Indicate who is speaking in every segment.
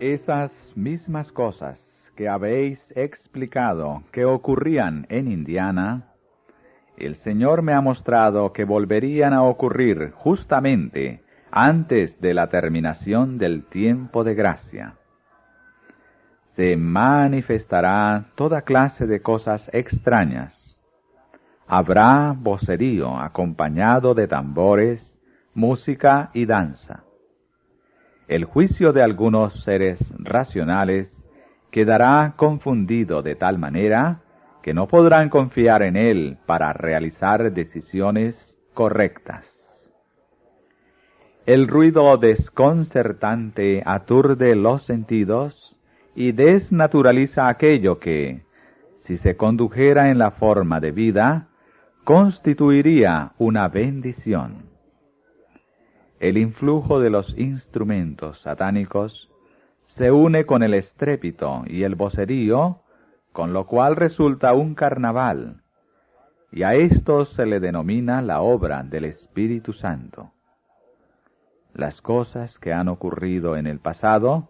Speaker 1: Esas mismas cosas que habéis explicado que ocurrían en Indiana, el Señor me ha mostrado que volverían a ocurrir justamente antes de la terminación del tiempo de gracia. Se manifestará toda clase de cosas extrañas. Habrá vocerío acompañado de tambores, música y danza. El juicio de algunos seres racionales quedará confundido de tal manera que no podrán confiar en él para realizar decisiones correctas. El ruido desconcertante aturde los sentidos y desnaturaliza aquello que, si se condujera en la forma de vida, constituiría una bendición. El influjo de los instrumentos satánicos se une con el estrépito y el vocerío, con lo cual resulta un carnaval, y a esto se le denomina la obra del Espíritu Santo las cosas que han ocurrido en el pasado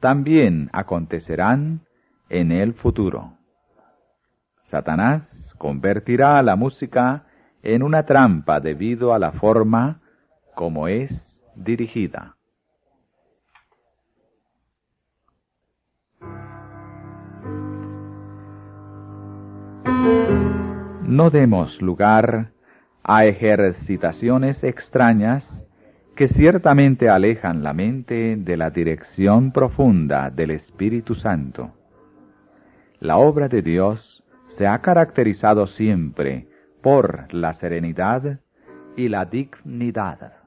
Speaker 1: también acontecerán en el futuro. Satanás convertirá a la música en una trampa debido a la forma como es dirigida. No demos lugar a ejercitaciones extrañas que ciertamente alejan la mente de la dirección profunda del Espíritu Santo. La obra de Dios se ha caracterizado siempre por la serenidad y la dignidad.